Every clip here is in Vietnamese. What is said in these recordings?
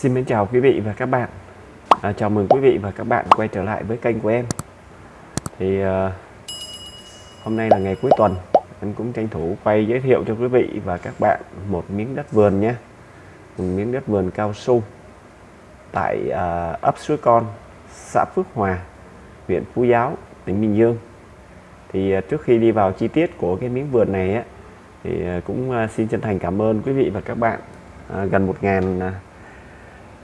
Xin mến chào quý vị và các bạn. À, Chào mừng quý vị và các bạn quay trở lại với kênh của em. Thì à, hôm nay là ngày cuối tuần Em cũng tranh thủ quay giới thiệu cho quý vị và các bạn một miếng đất vườn nhé. Một miếng đất vườn cao su Tại à, ấp Suối Con, xã Phước Hòa, huyện Phú Giáo, tỉnh Bình Dương. Thì à, trước khi đi vào chi tiết của cái miếng vườn này á thì à, cũng à, xin chân thành cảm ơn quý vị và các bạn à, gần 1.000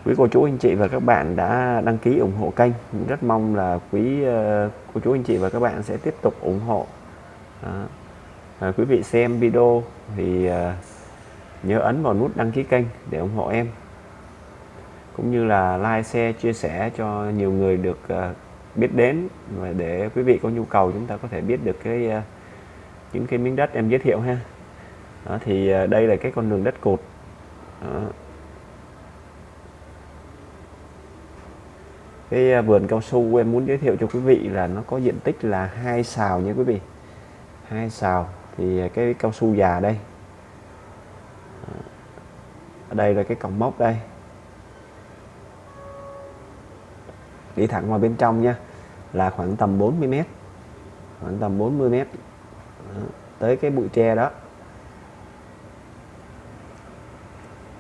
quý cô chú anh chị và các bạn đã đăng ký ủng hộ kênh. Rất mong là quý ờ, cô chú anh chị và các bạn sẽ tiếp tục ủng hộ. Đó. À, quý vị xem video thì ờ, nhớ ấn vào nút đăng ký kênh để ủng hộ em. Cũng như là like share chia sẻ cho nhiều người được biết đến và để quý vị có nhu cầu chúng ta có thể biết được cái những cái miếng đất em giới thiệu ha. Đó, thì đây là cái con đường đất cột. Đó. Cái à, vườn cao su em muốn giới thiệu cho quý vị là nó có diện tích là hai xào nha quý vị. Hai xào thì à, cái cao su già đây. Ở đây là cái cổng mốc đây. Đi thẳng vào bên trong nha, là khoảng tầm 40 mét. Khoảng tầm 40 mét. Tới cái bụi tre đó.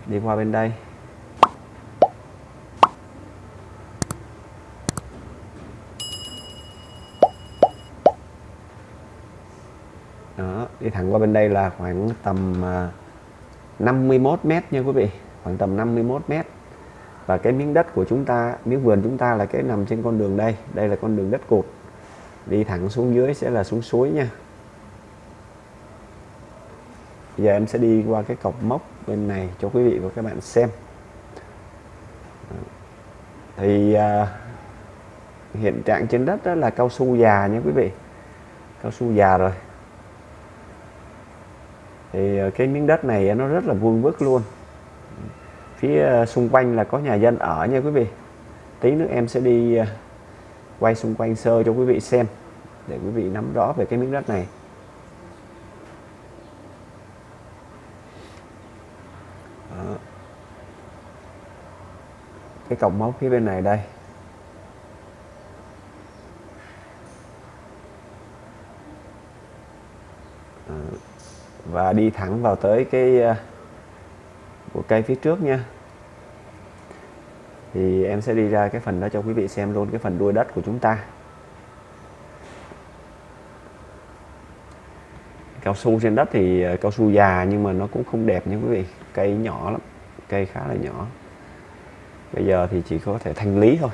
Đi qua bên đây. Đó đi thẳng qua bên đây là khoảng tầm à, 51 mét nha quý vị. Khoảng tầm 51 mét. Và cái miếng đất của chúng ta miếng vườn chúng ta là cái nằm trên con đường đây. Đây là con đường đất cột. Đi thẳng xuống dưới sẽ là xuống suối nha. Giờ em sẽ đi qua cái cọc mốc bên này cho quý vị và các bạn xem. Thì à, hiện trạng trên đất đó là cao su già nha quý vị. Cao su già rồi thì ờ, cái miếng đất này nó rất là vuông vức luôn. Phía ờ, xung quanh là có nhà dân ở nha quý vị. Tí nữa em sẽ đi ờ, quay xung quanh sơ cho quý vị xem, để quý vị nắm rõ về cái miếng đất này. Đó. cái cổng mốc phía bên này đây và đi thẳng vào tới cái ờ, của cây phía trước nha. Thì em sẽ đi ra cái phần đó cho quý vị xem luôn cái phần đuôi đất của chúng ta. Cao su trên đất thì ờ, cao su già nhưng mà nó cũng không đẹp nha quý vị. Cây nhỏ lắm cây khá là nhỏ. Bây giờ thì chỉ có thể thanh lý thôi.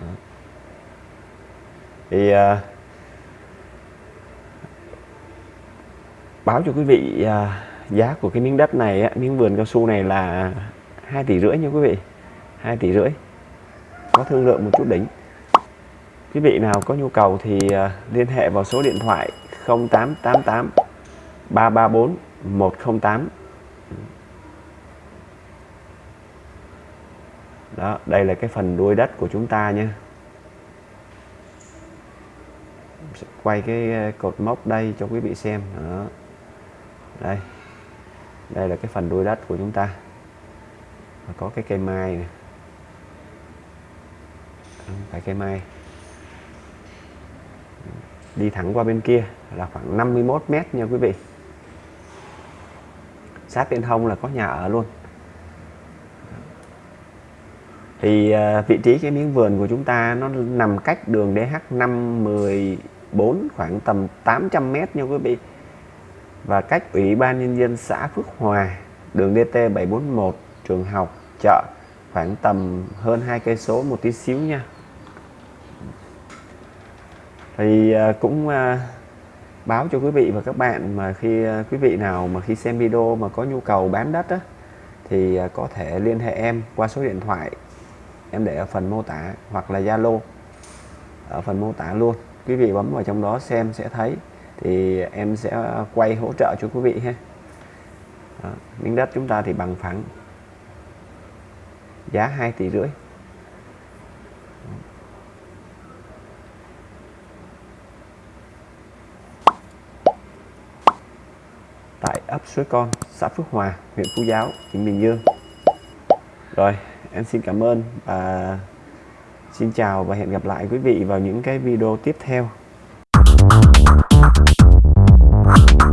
Đó. thì uh, báo cho quý vị à, giá của cái miếng đất này á, miếng vườn cao su này là hai tỷ rưỡi nha quý vị. Hai tỷ rưỡi. Có thương lượng một chút đỉnh quý vị nào có nhu cầu thì à, liên hệ vào số điện thoại 0888 334 108 đó đây là cái phần đuôi đất của chúng ta nha. Quay cái à, cột mốc đây cho quý vị xem. Đó đây. Đây là cái phần đuôi đất của chúng ta. Có cái cây mai này phải cây mai. Đi thẳng qua bên kia là khoảng 51 mét nha quý vị. Sát bên hông là có nhà ở luôn. Thì à, vị trí cái miếng vườn của chúng ta nó nằm cách đường DH514 khoảng tầm 800 mét nha quý vị và cách Ủy ban Nhân dân xã Phước Hòa, đường DT 741, trường học, chợ khoảng tầm hơn hai cây số một tí xíu nha. Thì à, cũng à, báo cho quý vị và các bạn mà khi à, quý vị nào mà khi xem video mà có nhu cầu bán đất á, thì có thể liên hệ em qua số điện thoại em để ở phần mô tả hoặc là Zalo ở phần mô tả luôn quý vị bấm vào trong đó xem sẽ thấy thì em sẽ quay hỗ trợ cho quý vị ha. Đó, miếng đất chúng ta thì bằng phẳng. Giá 2 tỷ rưỡi. Tại ấp Suối Con, xã Phước Hòa, huyện Phú Giáo, tỉnh Bình Dương. rồi em xin cảm ơn và xin chào và hẹn gặp lại quý vị vào những cái video tiếp theo. Thank you.